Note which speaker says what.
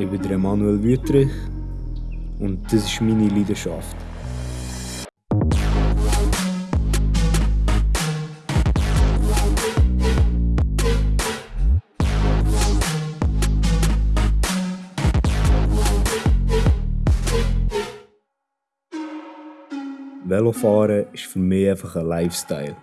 Speaker 1: Ich bin Manuel Wüterich und das ist meine Leidenschaft. Velofahren ist für mich einfach ein Lifestyle.